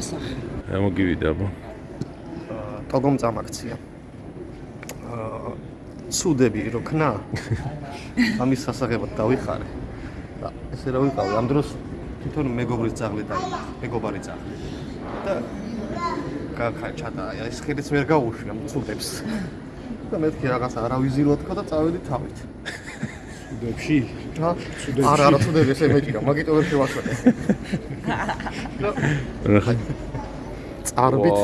ეხება სახე. რა მოგივიდა აბა? ტოგომ წამაქცია. აა სუდები რო ქნა. ამის სასაღებად დავიხარე. და ესე რა ვიყავი ამ დროს თვითონ მეგობრის ძაღლი და მეგობარი ძაღლი. და გაქაჩადა ეს ხელიც ვერ გაუშვია სუდებს. და მეთქი რაღაც არავიზირო თქო და წავედი თავით. სუდებში? რა? არა, არა, სუდები ესე მეტია, მაგიტო ვერ შევაშვედე. რა წარბით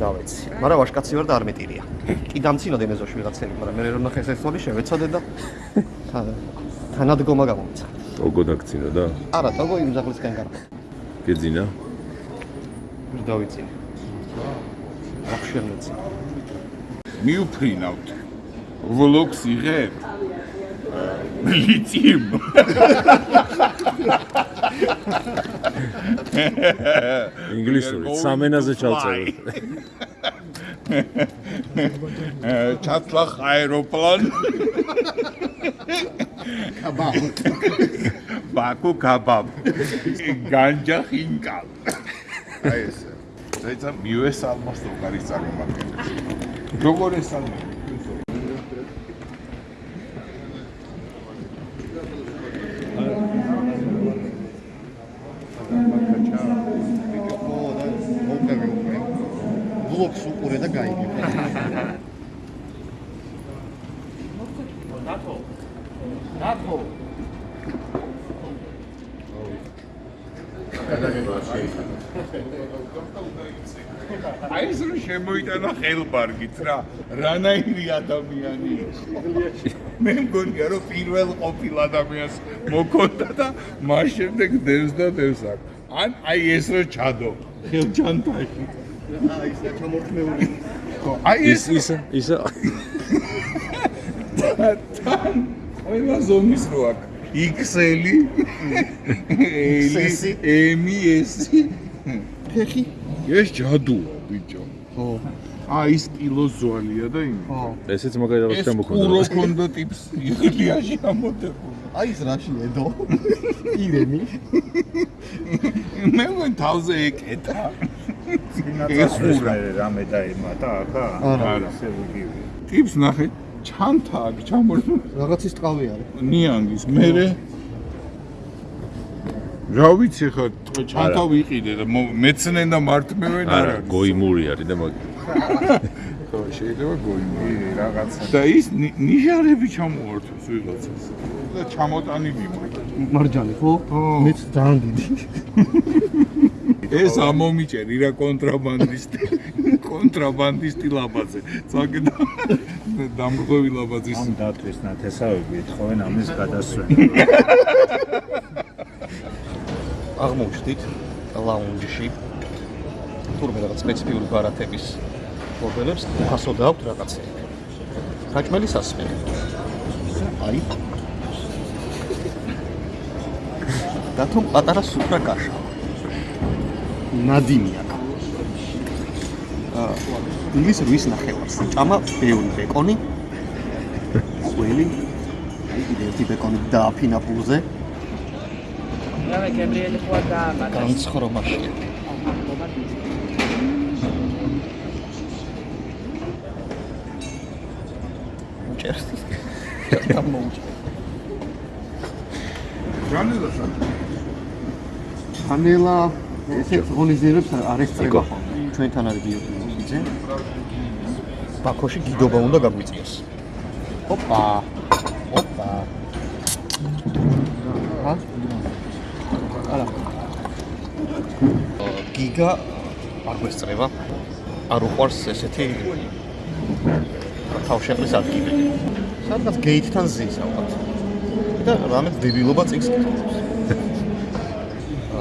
დავეცი. მაგრამ ვაშკაცი ვარ და არ მეტირია. კი დამცინოდე მეზოში ვიღაცები, მაგრამ მე რომ ნახე ეს თვალი შევეცოდე და თა- თანადგომა გამომცა. ოგო დაგცინა და არა, თოგო იმ ძაღლისგან განა. გეძინა ვერ დავიცინე. ახშერ მეცი. მიუფრინავთ ვლოგს იღებ ლიტიუმ ინგლისური სამენაზე ჩავწეროთ. ჩათლახ აეროპლან. კაბაბ ბაკუ კაბაბ განჯა ხინკალ აი ეს ეცა მიუეს ალმასტო გარის წარმომადგენელი როგორ ეს ალმა ვლოგს უყურე და გაიგე. აი ეს რომ შემოიტანა ხელბარგით რა რანაირი ადამიანი მე მგონია რომ პირველ ყოფილ ადამიანს მოკონდა და მას შემდეგ დევს და დევს აქ ან აი ეს რომ ჩადო ხელჯანთაში აი ეს ჩამორთმეული. ხო აი ეს ის ის თან ყველა ზომის რო აქ XL-ი XS-ი. M-ი S-ი ფეხი? ეს ჯადუა ბიჭო ხო. აი ის კილოს ზვალია და იმ ხო. ესეც მაგალითად ეს შემოქონდა ყურო ქონდა ტიპს იღლიაში ამოდებული აი ეს რაში ედო? ირემი. მე მგონი თავზე ეკეტა წინაწას რამე დაემატა ახლა? არა. ასე ვიგივი. ტიპს ნახე ჩანთა აქ ჩამორთმე რაღაცის ტყავი არის. ნიანგის მერე რა ვიცი ხა ჩანთა ვიყიდე და მეცნენ და მართმევენ არ არა გოიმური არის და მაგ ხო შეიძლება გოიმი რაღაცა. და ის ნი- ნიშარები ჩამოართვეს ვიღაცას და ჩამოტანილი მოიდა მარჯანი ხო? მეც ძალიან დიდი. ეს ამომიჭერი რა კონტრაბანდისტი კონტრაბანდისტი ლაბაძე. წაგე და დამრღვევი ლაბაძის ამ დათვის ნათესავები ეთხოვენ ამის გადასვენ. აღმოჩდით ლაუნჯში. თურმე რაღაც სპეციფიური ბარათების მოდელებს ფასო დააქვთ რაღაცები. საჭმელი სასმელი. აი. და თუ პატარა სუფრა კაშა. ნადინი აქვს. აა ინგლის რუის ნახევარს. ჭამა ბევრი ბეკონი. ყველი. აი კიდე ერთი ბეკონი დააფინა პულზე. რავე გებრიელი ხო და მაგას. განცხრომაშია. უჭერს. და მოუჭერს. ჯანელა საჭი ხანელა ესეც ღონისძიებებს არ ესწრება ხოლმე. ჩვენთან არის გიოთიძე. ბაქოში გიდობა უნდა გაგვიწიოს. ოპა. ოპა. ჰა? არა. გიგა არ გვესწრება. არ უყვარს ესეთი თავშეყრის ადგილი. სადღაც გეითთან ზის ალბათ. და რამე დებილობა წიგს კითხავს.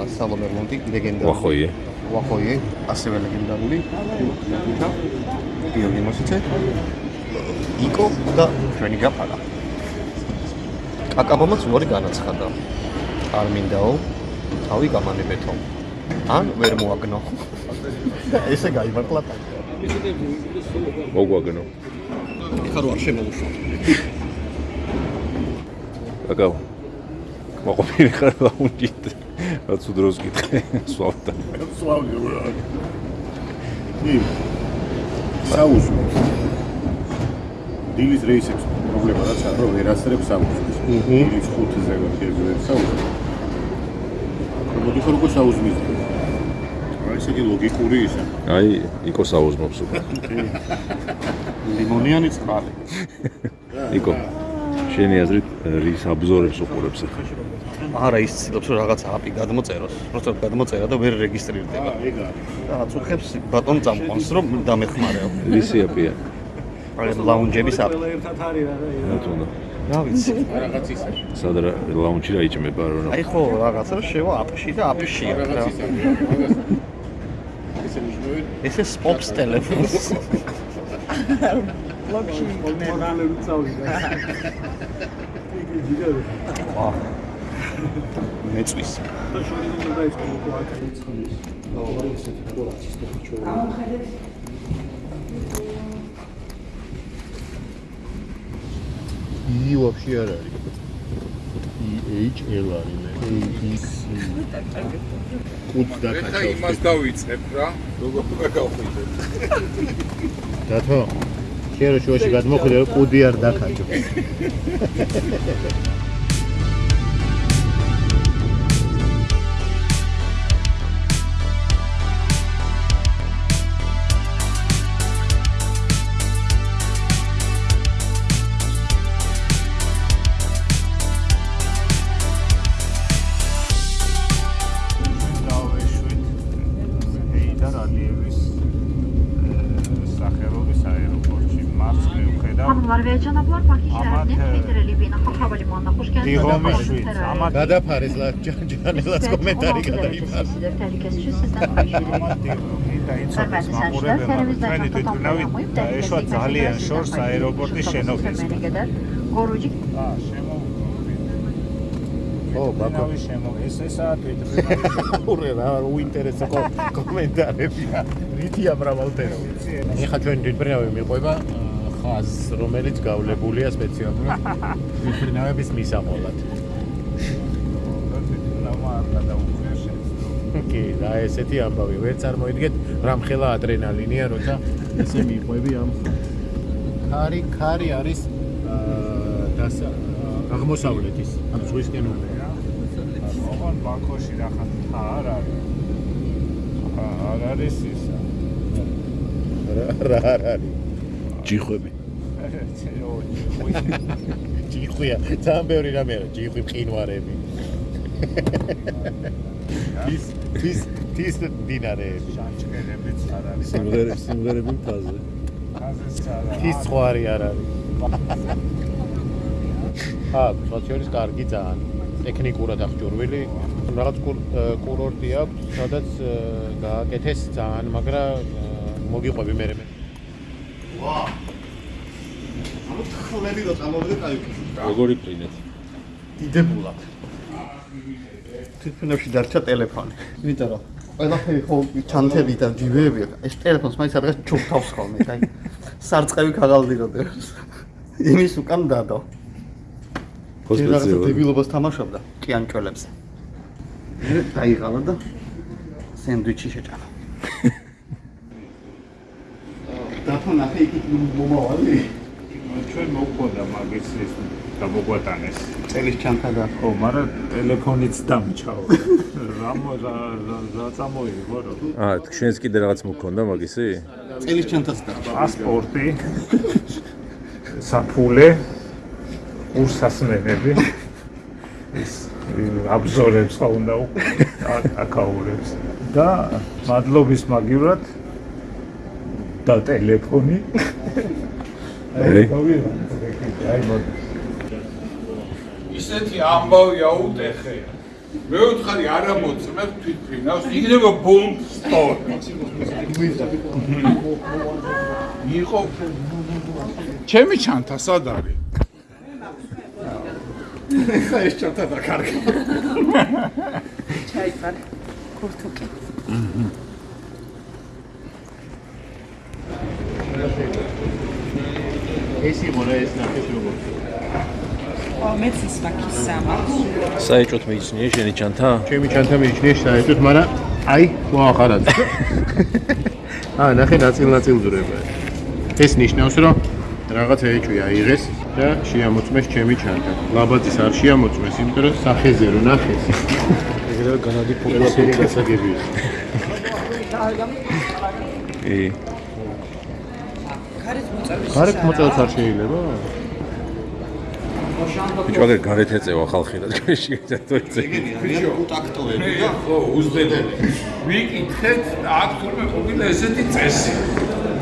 სალომე მონტი ლეგენდარული. ვახოიე ვახოიე, ასევე ლეგენდარული. გიორგი მოსიცე. იკო და ჩვენი გაფარა. კაკაბომაც უარი განაცხადა. არ მინდაო, თავი გამანებეთო. ან ვერ მოაგნო. ესე გაიმართლა და მოგვაგნო ეხლა რო არ შემოუშვა. აკავ მოყოფილი ხარ ლაუნჯით რაც უდროს კითხე სვავდა სვავდი რა. კი. საუზმო. დილის რეისებს პრობლემა რაც არის, რომ ვერ ასწრებს საუზმოს. დილის 5-ზე ვერ საუზმო. მოდი ხო როგორ საუზმის. აი ესე იგი ლოგიკური ისა. აი იკო საუზმობს უკვე ლიმონიანი წყალი. იკო შენი აზრით რის აბზორებს უყურებს ახლა არა ის ცდილობს რომ რაღაცა აპი გადმოწეროს, просто გადმოწერა და ვერ რეგისტრირდება. ეგ არის. რაღაც უხებს ბატონ წამყვანს რომ დამეხმარეო. რისი აპია აი ლაუნჯების აპი. ნატუნა რა ვიცი. სადრა ლაუნჯი რა იჭმება რომ აი ხო რაღაცა შევა აპში და აპშია რა. ესე ნიშნავენ ესე სპოპს ტელეფონს. მეწვის. ი ვაფშე არ არის. ი H L არის მე. X კუც ეხა დაკაჩო. იმას დავიწყებ რა. როგორ გავხიდე. დათო. შენ რო შუაში გადმოხვიდე კუდი არ დაკაჩო. გადაფარეს ლა ჯანელას კომენტარი გადაიმარს. Tehlikesi için sizden konuşuyorum. ამათ დიღომი და იცოდეს მაყურებელმა თქვენი თვითმფრინავით დაეშვა ძალიან შორს აეროპორტის შენობის. Აა შემოვიდოდი. ო ბაკო. შემო ეს ესაა თვითმფრინავი. ურე რა უინტერესო კომენტარებია. რითია მრავალფერო. ეხა ჩვენ თვითმფრინავი მიყვება ხაზს, რომელიც გავლებულია სპეციალურად თვითმფრინავების მისამოლად. კი, და ესეთი ამბავი. ვერ წარმოიდგეთ, რამხელა ადრენალინია, როცა ესე მიყვები ამ ქარი, ქარი არის აა აღმოსავლეთის, ამ ზღვისკენ უნდა. ოღონ ბაქოში რახან თა არ არის. არ არის ისა. რა რა არ არის? ჯიხვები ჯიხვია, ძალიან ბევრი რამე არის, ჯიხვი მყინვარები. ის ის ის დინარეები. შანჩკერებიც არ არის. სიმღერები სიმღერები მთაზე. მთაზეც არ არის. ის ხვარი არ არის. ხა, სოციალის კარგი ძალიან. ტექნიკურად აღჭურვილი. რაღაც კურორტი აქვს, სადაც გააკეთეს ძალიან, მაგრამ მოგიყვები მე მე. ვა! ამოთხლები რომ წამოვიდე კაიკი. როგორი პრინეთ? იდებულად. თვითმფრინავში დარჩა ტელეფონი. იმიტომ რომ ყველაფერი ხო ჩანთები და ჯიბეები ეს ტელეფონს მაინც რაღაც ჩუქთავს ხოლმე, აი სარწყევი ქაღალდიროდებს. იმის უკან დადო. სპეციალური დებილობას თამაშობდა კიანჭველებზე. მე დაიღალა და სენდვიჩი შეჭამა. დათო ნახე იქით მომავალი. ჩვენ მოგვქონდა მაგის ეს გამოგვატანეს. წელის ჩანთა და ო, მაგრამ ტელეფონიც დამჩაო. რა მო რა წამოიღო რო? აა შენს კიდე რაღაც მქონდა მაგისი წელის ჩანთაც და პასპორტი, საფულე, ურსასმენები. ის აბზორებს ხო უნდა აკაურებს და მადლობის მაგივრად და ტელეფონი. აი. აი მოდი. ისეთი ამბავი აუტეხე. მე ვთხარი არა მოწმებ თვითფრინავს, იქნება ბომბ სტორ. იყო ჩემი ჩანთა სად არის? ხა ეს ჩანთა დაკარგა. ჩაიფარე ქურთუკი ეს იყო რა ეს ნახე როგორ. მეც ის მაქისა მაქვს. საეჭოთ მეიცნიე შენი ჩანთა? ჩემი ჩანთა მიჩნია საერთოდ, მაგრამ აი, მოახარად. აა, ნახე ნაწილ-ნაწილ ძრება. ეს ნიშნავს, რომ რაღაცა ეჭვი აიღეს და შეამოწმეს ჩემი ჩანთა. ლაბაძის არ შეამოწმეს, იმიტომ რომ სახეზე რო ნახეს. ეგრევე განადი ყველაფერი გასაგებია. კი. გარეთ მოწევს არ შეიძლება? ბიჭო, გარეთ ეწევა ხალხი რა თქვენში ერთერთი. კონტაქტოები მე ხო უზდები ვიკითხეთ და აქ თურმე ყოფილა ესეთი წესი.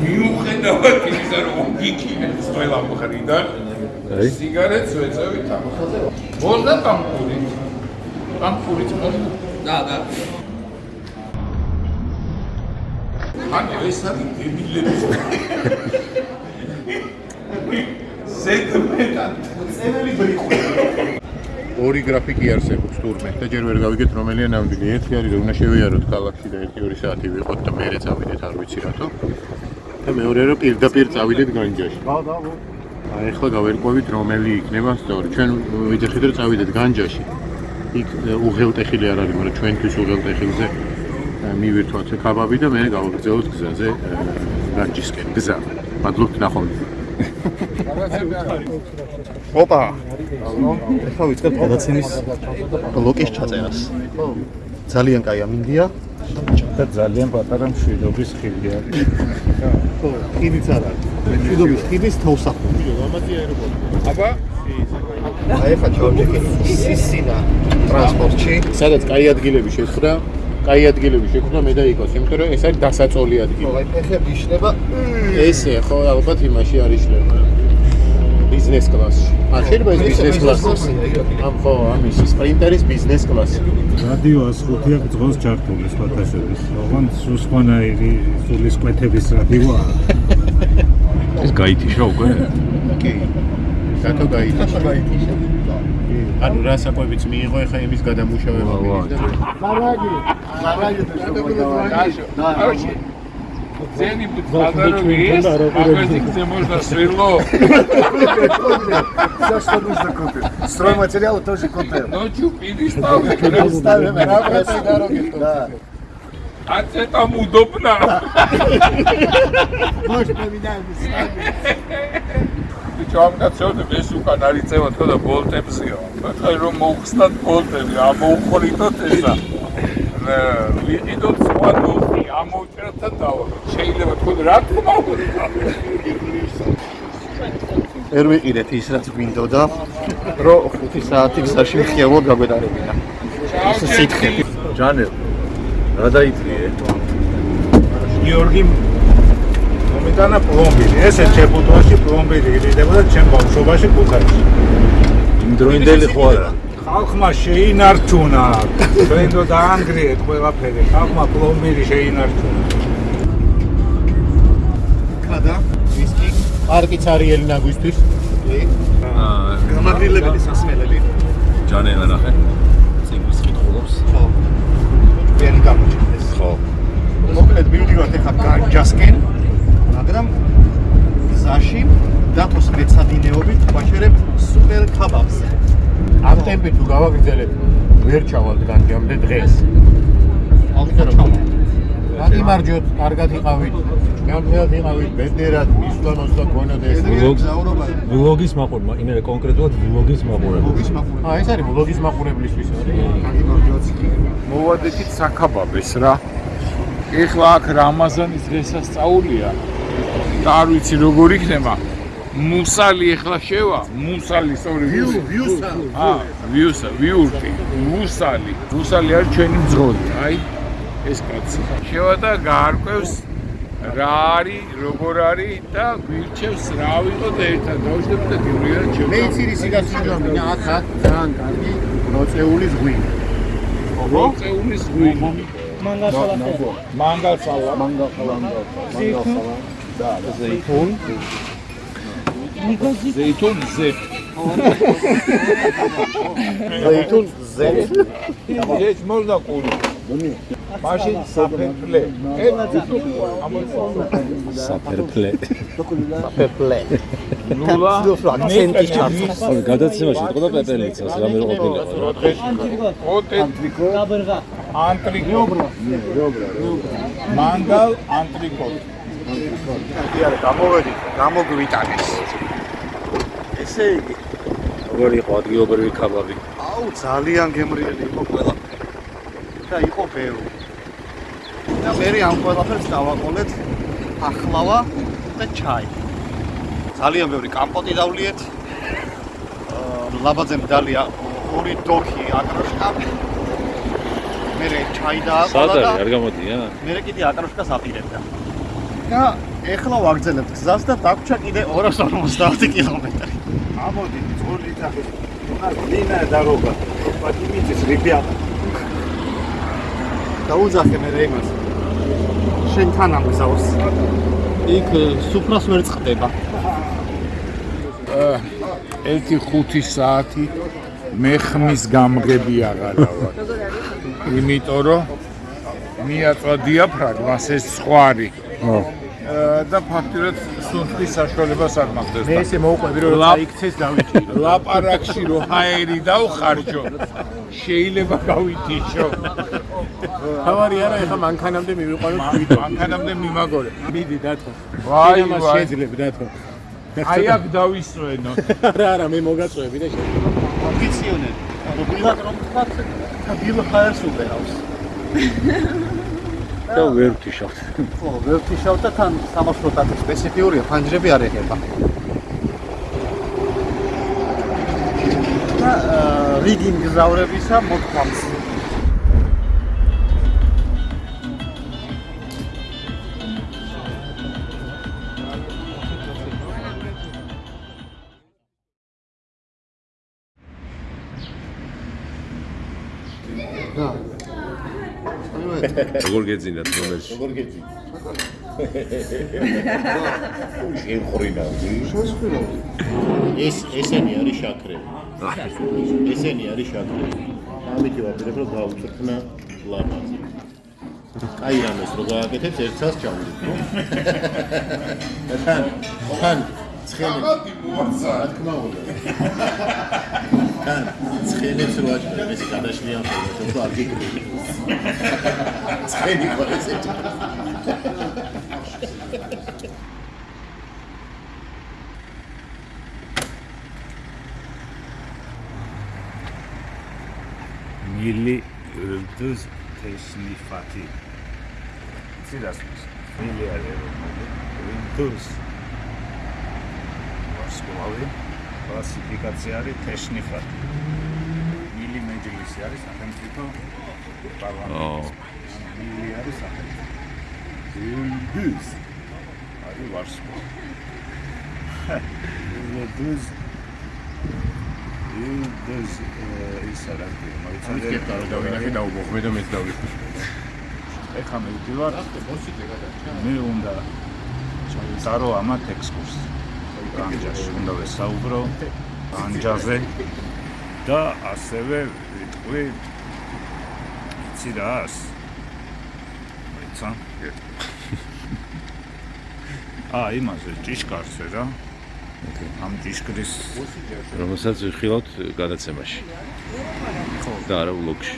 მიუხედავად იმისა რომ გიქინებს ყველა მხრიდან სიგარეტს ვეწევით ამ მოდა პამპური პამპური მოდი და და. ანუ ეს არის დებილების ზედმეტად წეველი ბრიყვი ორი გრაფიკი არსებობს თურმე და ჯერ ვერ გავიგეთ რომელია ნამდვილი. ერთი არის რომ უნდა შევიაროთ ქალაქში და 1-2 საათი ვიყოთ და მერე წავიდეთ არ ვიცი რატო. და მეორე რომ პირდაპირ წავიდეთ განჯაში. და და აი ახლა გავერკვევით რომელი იქნება სწორი. ჩვენ ვიძახით რომ წავიდეთ განჯაში. იქ უღელტეხილი არ არის, მაგრამ ჩვენთვის უღელტეხილზე მივირთვათ კაბაბი და მე გავაგრძელოთ გზაზე განჯისკენ. გზა. მადლობთ ნახვამდის. ოპა. ეხლა ვიწყებ გადაცემის ბლოკის ჩაწერას. ძალიან კაი ამინდია. და ძალიან პატარა მშვიდობის ხილი არის. ხო ხიდიც არ არის. მშვიდობის ხიდის თავსახური ლამაზი აეროპორტი. აბა? აი ეხლა ჩავჭიქი სისინა. ტრანსპორტში. სადაც კაი ადგილები შეხვდა, კაი ადგილები შეხვდა მე და იქოს, იმიტომ რომ ეს არის დასაწოლი ადგილი. აი ფეხები იშლება ესე ხო ალბათ იმაში არ იშლება. ბიზნეს კლასში. ა შეიძლება ეს ბიზნეს კლასი. ამ ხო, ამის სპრინტერის ბიზნეს კლასი. რადიო 105 აქ ძღონს ჩართული სხვათაშორის. ოღონდ სხვანაირი სულის კვეთების რადიოა. ეს გაითიშა უკვე? კი. რატო გაითიშა? ანუ რა საკვებიც მიიღო ეხა იმის გადამუშავება მიიღო. ძენი ბუძღადარო ის აგრესი გზე можно сверло За что нужно купить? Стройматериалы тоже купил. ночью переставлю Ставим на обратной дороге. Да. а это там удобно Может, поменяем местами. ბიჭო ამ კაცოებს ეს უკან არის წევა თქო და ბოლტებზეა ხაი რომ მოხსნათ ბოლტები ამოუყრითოთ ესა ვიყიდოთ სხვა ნოხი ამოვჭერთ და დავაგოთ შეიძლება თქო რა თქმა უნდა ვერ ვიყიდეთ ის რაც გვინდოდა, რომ 5 საათი გზაში მხიაво გაგვედარებინა. ის სითხე. ჯანელ. რა დაიწიე? გიორგი მომიტანა პლომბირი. ესე ჩებუტოში პლომბირი იდეოდა ჩემ ბავშვობაში ქუთაისში. იმ დროინდელი ხო არა? ხალხმა შეინარჩუნა. ჩვენ დო დაანგრიეთ ყველაფერი. ხალხმა პლომბირი შეინარჩუნა. კადა, ვისკი, პარკიც არის ელინაგვისთვის. აა, გამაგრილებელი სასმელები. ჯანელა ნახე. ციგვის კითხულობს. ხო. ვერი გამოჩნდეს. ხო. მოკლედ მივდივართ ახლა განჯასკენ, მაგრამ გზაში დათოს მეცადინეობით ვაჩერებ სუპერ კაბაბს. ამ ტემპით თუ გავაგრძელებ, ვერ ჩავალთ განჯამდე დღეს. გამარჯოთ, კარგად იყავით. გამხელად იყავით, ბედნიერად მისვლამოს და გონოდეს. გზაურობა ვლოგის მაყურებლა, იმერე კონკრეტულად ვლოგის მაყურებლა. მოგის მაყურე. აა ეს არის ვლოგის მაყურებლისთვის არის. მოვადექით საკაბაბეს რა ეხლა აქ რამაზანის დღესასწაულია და არ ვიცი როგორ იქნება მუსალი ეხლა შევა მუსალი სწორი ვიუსა. აა ვიუსა ვიურტი მუსალი მუსალი არის ჩვენი მძღოლი აი ეს კაცი შევა და გაარკვევს რა არის როგორ არის და გვირჩევს რა ვიყოთ ერთად დავშდები და გივრია ჩემო მე იცი ისი გასუჯამი, აქ აქ ძალიან კარგი მოწეული ზღვი. მოწეულის ღვინო მანგალსალა მანგალსალა نيكوزي زيتون زيت ზეითუნ ზე ეს მორდა ყური. მაშინ საფერფლე. საფერფლე. საფერფლე. ნულა. აქცენტის ჩართვა გადაცემაში იყო და პეპელიცას რამე ყოფილიყო ოტენტრიკო ანტრიკო მანგალ ანტრიკო კი არა გამოვედი გამოგვიტანეს. ესე იგი. როგორ იყო ადგილობრივი ქაბაბი? აუ ძალიან გემრიელი იყო ყველა. და იყო ბევრი. და მე ამ ყველაფერს დავაყოლეთ ახლავა და ჩაი. ძალიან ბევრი კამპოტი დავლიეთ. ლაბაძემ დალია ორი დოქი აკროშკა. მე ჩაი დააყოლა და სადარი არ გამოდია? მე კიდე აკროშკას აპირებდა და ეხლა ვაგრძელებთ გზას და დაგვრჩა კიდე 250 კილომეტრი. ამოდი წული და უნდა ლინა დაროგა პატიმიტის რიბიატა დაუძახე მე იმას შენ თან ამგზავს იქ სუფრას ვერ წდება 1-5 საათი მე ხმის გამგები აღარავა იმიტომ რომ მიაწვა დიაფრაგმას ეს სხვარი. ო. და ფაქტურად სუნთქვის საშუალებას არ მაქვს მე ესე მოუყვები რომ აიქცეს დავითირო. ლაპარაკში რო ჰაერი დავხარჯო შეიძლება გავითიშო თავარი არა ეხა მანქანამდე მივიყვანოთ თვითონ. მანქანამდე მიმაგორე მიდი დათო. ვაი, ვაი. შეიძლება დათო. აი აქ დავისვენო არა არა მე მოგაწვევი და შეიძლება. ოფიციონერი რობილად რომ და ბილ ხაერს უყერავს და ვერ ვთიშავთ. ხო ვერ თიშავ და თან სამაშრო ტატი სპეციფიურია ფანჯრები არ ეხება და რიგი მგზავრებისა მოთქვამს როგორ გეძინათ რომელში? როგორ გეძი? შეხვრინავდი. შესხვილობდი ეს ესენი არის შაქრები. ესენი არის შაქრები. ამიტომ ვაპირებ რომ გავუწრთნა ლაბაზი. აი რამეს რო გააკეთებს ერთსაც ჩავდით, ხო? თან თან ცხელი რა თქმა უნდა. თან ცხელებს რო აჭრებ ეს გადაშლიან ხოლმე, რომ არ გიგრილი. ცხელი ყო ესეთი. მილი ილდუს თესნიფათი ცირას მილი არის ილდუს ვასკოვი კლასიფიკაცია არის თესნიფათი მილი მეჯლისი არის სახელმწიფო პარლამენტი. მილი არის სახელმწიფო. ილდუს არის ვარსკო ილდუს ილდუს ის არის ამის კეთდა რომ დავინახე და უგოხმე და მეც დავიხმე. ეხა მე ვდივარ. მე უნდა წარო ამათ ექსკურსი განჯაში უნდა ვესაუბრო განჯაზე და ასევე ვიტყვი იცი რას ცა ა იმაზე ჭიშკარზე რა. ამ ჭიშკრის რომელსაც ვიხილავთ გადაცემაში. ხო. და არა ვლოგში.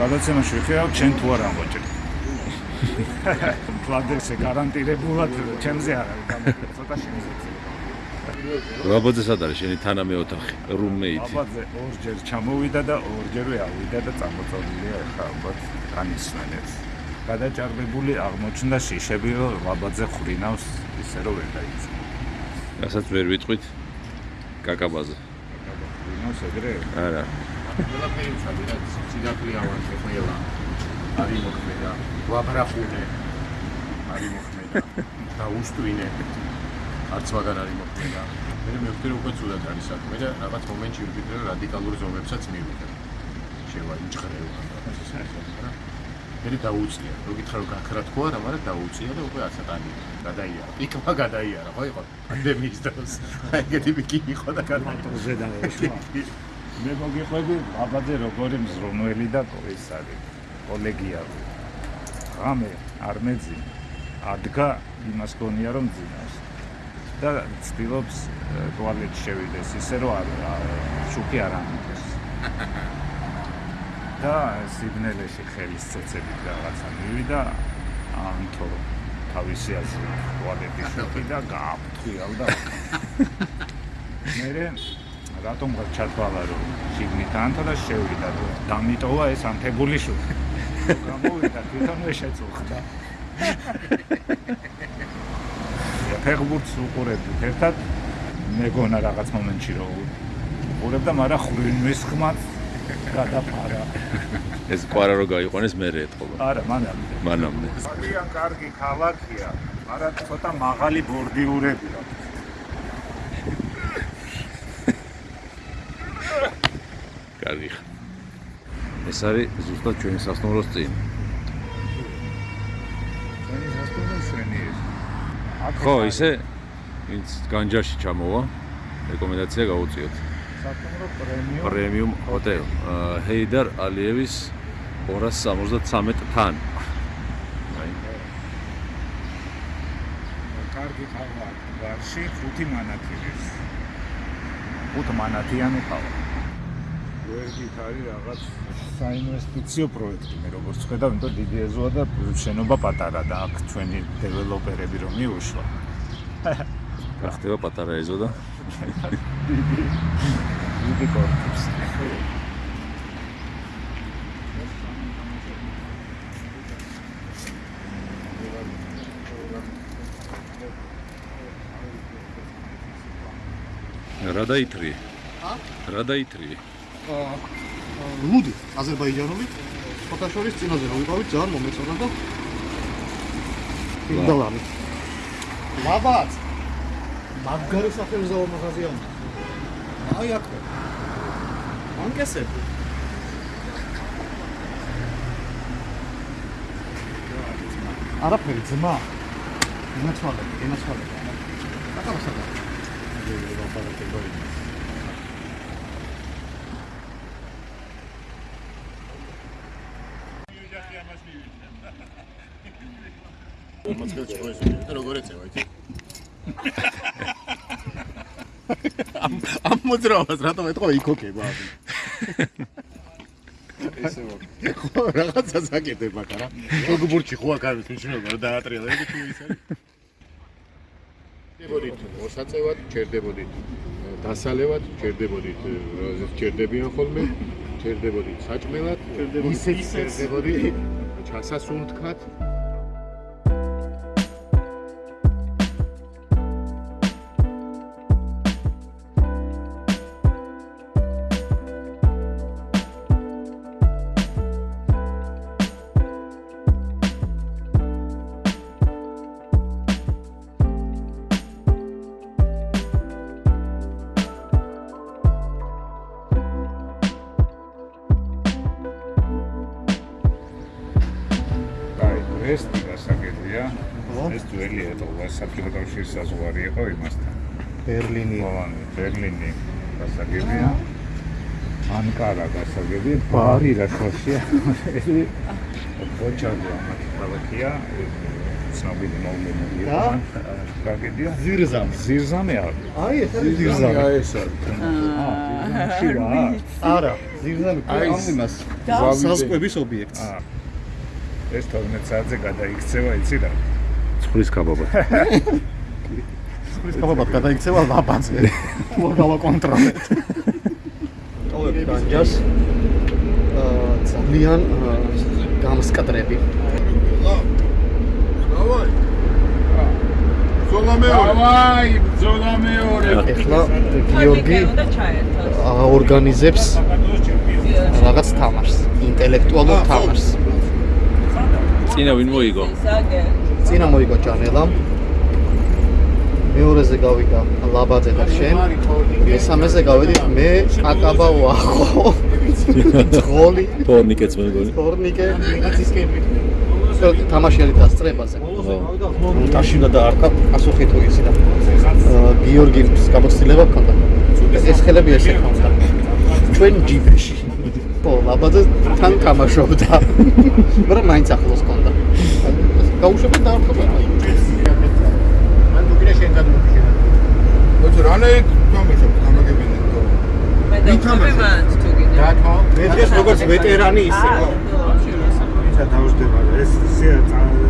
გადაცემაში ვიხილავ ჩვენ თუ არ ამბოჭრ ფლადესე გარანტირებულად ჩემზე არ არის გამოგე ცოტა შემიძლია აბაძე სად არის? შენი თანამე ოთახი რუმეიტი აბაძე ორჯერ ჩამოვიდა და ორჯერვე ავიდა და წამოწოლილია ხა ალბათ განისვენებს გადაჭარბებული აღმოჩნდა შიშები რომ აბაძე ხრინავს ისე რომ ვერ დაიწყო. რასაც ვერ ვიტყვით კაკაბაზე ხრინავს ეგრე? არა. ყველაფერი უცადია სიცილაკლი ავანზე ყველა. არის მოქმედა ვაბრახუნე არის მოქმედა. და უსტვინე არც მაგარ არის მოქმედა მე რომ უკვე ცუდად არის საქმე და რაღაც მომენტში ვფიქრე რომ რადიკალურ ზომებსაც მივიდე შევა იჭხრევა რა მე დაუწია. რო გითხრა რომ გაქრა თქო არა მაგრამ დაუწია და უკვე აცატანი გადაიარა. პიკმა გადაიარა. ხო იყო პანდემიის დროს. აი ეგეთი პიკი იყო და გადაიარა. მე მოგიყვები ლაბაძე როგორი მზრუნველი და კოისარი. კოლეგია ღამე არ მეძინა. ადგა იმას გონია რომ ძინავს და ცდილობს ტუალეტში შევიდეს ისე რომ არ შუქი არ ამიტოს და სიგნელეში ხელის ცეცებით რაღაცა მივიდა ამთო თავისი აზრი ტუალეტის შუქი და გააფრთხილავ და მე რატომ გარ ჩათვალა რომ შიგნით ანთო და შევიდა და დამიტოვა ეს ანთებული შუქი? გამოვიდა თვითონვე შეწუხდა ფეხბურთს უყურებდით ერთად მეგონა რაღაც მომენტში რომ უყურებდა მაგრამ ხრინვის ხმაც გადაფარა ეს კვარა რო გაიყვანეს მე ეთყობა. არა მანამდე მანამდე. ძალიან კარგი ქალაქია მაგრამ ცოტა მაღალი ბორდიურები აქვს კარგი. ეს არის ზუსტად ჩვენი სასტუმროს წინ. ხო, ისე ვინც განჯაში ჩამოვა, რეკომენდაცია გაუწიოთ. სასტუმრო პრემიუმ პრემიუმ ჰოტელ. ჰეიდარ ალიევის 273 თან. აი, კარგი ყავა გარში ხუთი მანათილის ხუთ მანათიანი ყავა გვერდით არის რაღაც საინვესტიციო პროექტი მე როგორც ხედავ იმიტომ დიდი ეზოა და შენობა პატარა და აქ ჩვენი დეველოპერები რომ მიუშვა გახდება პატარა ეზო და დიდი კორპუსი რა დაითრი? ა? რა დაითრი? ლუდი აზერბაიჯანული. ფოტოშორის წინაზე რომ ვიყავით? ძალიან მომეწონა და ინდალამი ლაბაც მაგარი სახელმწიფო მაღაზია აი აქ. ანკესები არაფერი ძმა. იმაცვალე იმაცვალე აკაბასაკა მოწყილ ჩხოეს და როგორ ეწევა იცი ამ ამ მოძრაობას რატომ ეთქვა იქოკება ესე ვარ. ხო რაღაცა საკეთებ აქ არა შოგბურჩი ხო აქ არის მნიშვნელობა რომ დაატრიალები თუ ის არის? ჩერდებოდით მოსაწევად ჩერდებოდით დასალევად ჩერდებოდით ჩერდებიან ხოლმე ჩერდებოდით საჭმელად ისე ჩერდებოდით ჩასასუნთქად საბჭოთა კავშირის საზღვარი იყო იმასთან ბერლინი ყოვანი ბერლინი გასაგებია ანკარა გასაგებია ბარი რა ხოშია ეს ბოჩარდი ამათ ქალაქია ცნობილი მოვლენები და? გაგედია ზირზამი ზირზამე არის აი ეს არის ზირზამი ეს არის შივა არა ზირზამი აი, ამ იმას და? საზღვების ობიექტს აა ეს 12 საათზე გადაიქცევა იცი რა ცხვრის კაბაბა. ის კაბაბად გადაიქცევა ლაბაძე თუ არ გავაკონტროლეთ ტოვებ განჯას აა ძალიან აა, გამსკდრები დავაი ბრძოლა მეორე. ეხლა გიორგი აორგანიზებს რაღაც თამაშს ინტელექტუალურ თამაშს წინა ვინ მოიგო? საგე. წინა მოიგო ჭანელა მეორეზე გავიდა ლაბაძე და შენ. მესამეზე გავედით მე აკაბა ვახო ძღოლი თორნიკეც მეგონი. თორნიკე. თამაში არის დასწრებაზე უტაში უნდა დაარქვა პასუხი თუ ისი და გიორგის გამოცდილება ჰქონდა. ეს ხელები ესე ჰქონდა. ჩვენ ჯიპში ხო ლაბაძე თან თამაშობდა. მაგრამ მაინც ახლოს კონდა. გაუშვება დაარქვა. მან მოგინა შენ გადმოგიშენ. ოჩ რანაირ თამაშობ გამაგებინე თო. მე დავწები მან თუ გინდა. დათო, მე დღეს როგორც ვეტერანი ისე. ისა დაუსდება ეს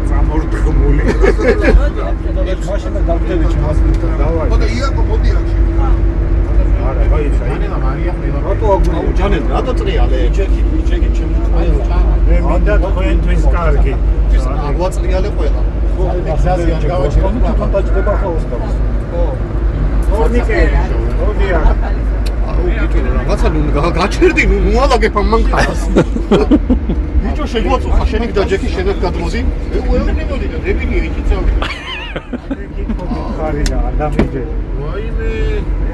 წამორდგმული. მაშინ დავდები ჩემს დავაი. ოდა იაკო მოდი აქ. არა, აი ისა. ანელა მარია მე რატო აგუნ ჯანელ რატო წრიალე ჩეკი ჩეკი ჩემ მე მინდა თქვენთვის კარგი. აგვაწრიალე ყველა. გზაზე არ გავაჩერე თვითონ დაჭდება ხოლოს გავს ხო. ორნიკე, ოდია. აუ ბიჭო რაღაცა ნუ გა- გაჩერდი ნუ მოალაგებ ამ მანქანას ბიჭო შეგვაწუხა შენი და ჯეკი შენად გადმოდი მე ყველა მივოდი და დებინია იქით წავდი ხარი და ადამიჯე. ვაიმე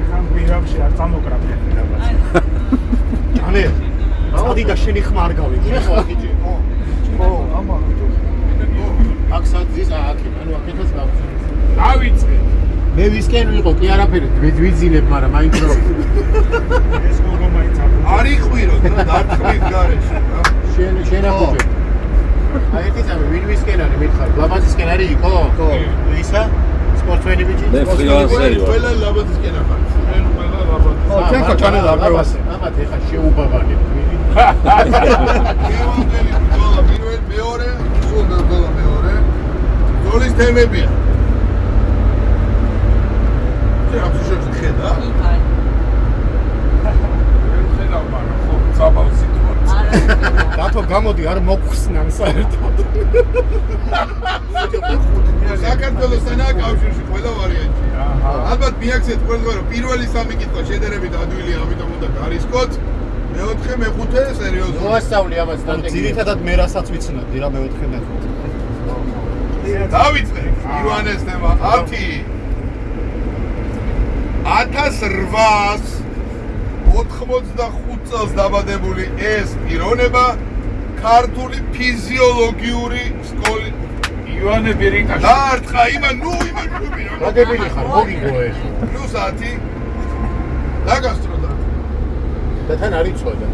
ეხან პირამში არ წამოკრაფე რაღაც. ჯანე წადი და შენი ხმა არ გავიგე შეხლა ბიჭი ხო ხო ამა აქ საძის აქი ანუ აქეთას გავწევ დავიწყე. მე ვისკენ ვიყო კი არაფერი ვიძილებ მაგრამ მაინც რო ეს გოგო მაინც არ იყვირო და დარტყმით გარეშე რა. შენ შენ აფუძე აი ეს ისე ვინ ვისკენ არის მითხარ ლაბაზისკენ არის იყო ხო ისა სპორტსმენი ბიჭი მე ფრილანსერი ვარ ყველა ლაბაზისკენ ახარ. ჩვენ ყველა ლაბაზ. ხო ჩვენ ხო ჩანე აბას აბა ეხა შეუბაბანე გეუნდელი ბრძოლა პირველ მეორე, სულ ბრძოლა მეორე. ბრძოლის თემებია. ამ შეშოთი ხედა? ხედავ, მაგრამ ხო, საბავ სიტუაცია. დათო გამოდი არ მოხსნან საერთოდ საქართველოსთან კავშირში ყველა ვარიანტი. ალბათ მიაქცეთ ყველგან რომ პირველი სამი კითხვა შედარებით ადვილია, ამიტომ უნდა გარისკოთ. მეოთხე, მეხუთე სერიოზულად. მოასწავლი ამას სტრატეგია ძირითადად მე რასაც ვიცნობდი რა მეოთხე მეხუთე დავიწყე ივანეს თემა 10 1885 წელს დაბადებული ეს პიროვნება ქართული ფიზიოლოგიური სკოლის ივანე ბერიკაში დაარტყა იმან ნუ იმან ნუ მაგებილი ხარ მოგიგო ეს. პლუს 10 დაგასტრო და. და თან არ იცოდა.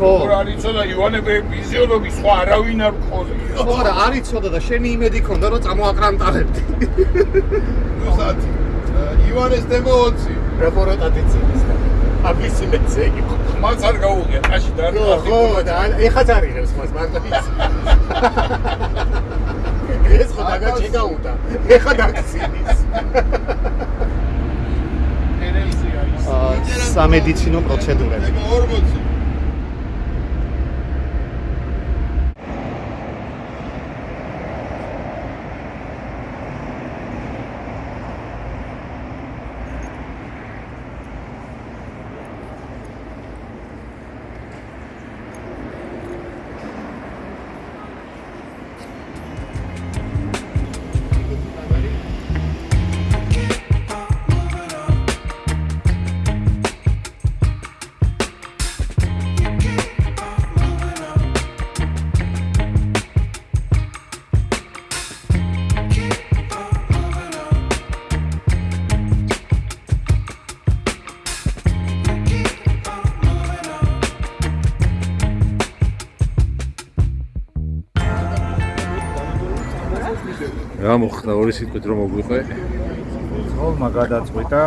ხო რა არიცოდა ივანე ფიზიოლოგი სხვა არავინ არ მყოლია ხო არა არ იცოდა და შენი იმედი ქონდა რომ წამოაკრანტარებდი პლუს 10 ივანეს თემა 20 რეპორტატიციის და აბისი მეცე იყო მას არ გაუღია ტაში და არ ხო და ეხაც არ იღებს მას მარტო ის. ეს ხო დაგაჩეკაუდა ეხა დაგცინის სამედიცინო პროცედურები. 40 რა მოხდა ორი სიტყვით რომ მოგვიყვე ხოლმა გადაწყვიტა.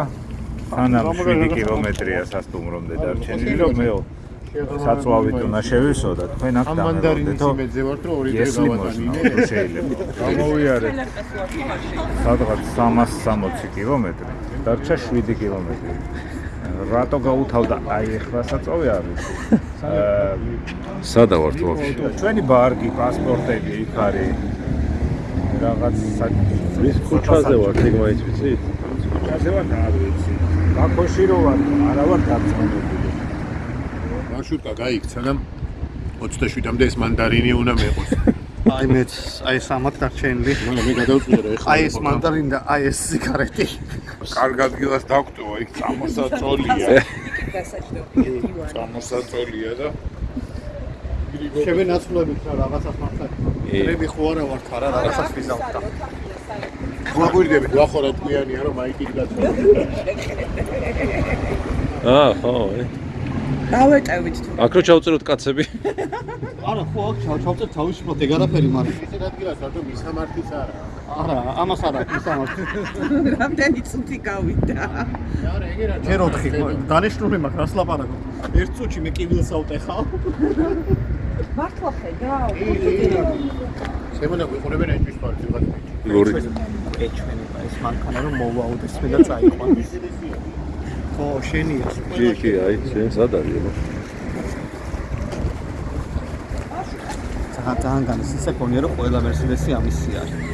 სანამ 7 კილომეტრია სასტუმრომდე დარჩენილი რომ მე საწვავით უნდა შევისო და თქვენ აქ ამ მანდარინის დამეორდეთო იმედზე ვარ რომ ორი დღე გავატანინე შეიძლება. გამოვიარეთ სადღაც 360 კილომეტრი. დარჩა 7 კილომეტრი. რატო გაუთავდა? აი ახლა საწვავი არის. სადა ვართ ვაფშე? ჩვენი ბარგი პასპორტები იქ არის რაღაც ვის ქუჩაზე ვართ ეგ მაინც ვიცით ქუჩაზე ვარ და არ ვიცი. ბაქოში რო ვარ არა ვარ გაწმენდებული მარშრუტკა გაიქცა და 27-მდე ეს მანდარინი უნდა მეყოს. აი მეც აი ეს ამათ დარჩენილი მაგრამ მე გადავწყვიტე რომ ეხლა აი ეს მანდარინი და აი ეს სიგარეტი. კარგ ადგილას დაგტოვა იქ წამოსაწოლია. ივანე. წამოსაწოლია და შევენაცვლებით რა რაღაცას მართლა დრები ხო არა ვართ არა რაღაცას ვიზავთ და გვაგვირდები გვახორა ტყვიანია რომ მაიკით გაწვა აა ხო ე. დავეტევით თუ აქ რო ჩავწეროთ კაცები. არა, ხო, აქ ჩავ ჩავწერ თავისუფლად ეგ არაფერი მაგრამ. ისეთ ადგილას ვარ, რომ მისამართის არა. არა, ამას არა აქვს სამართლი. რამდენი წუთი გავიდა არა, ეგ რა. ჯერ 4 დანიშნული მაქვს, რას ლაპარაკობ? ერთ წუთში მე კივილს ავტეხავ. მართლა ხედავ შემონა გვიყურებენ ეჭვის პარტი ვიღაც ლორი. ეჩვენება ეს მანქანა რომ მოვაუდეს მე და წაიყვანოს. ხო, შენია. კი, კი, აი, შენ სად არის? აბა? ძალიან ძალიან განსაცდელი გონია რომ ყველა მერსედესი ამისი არის.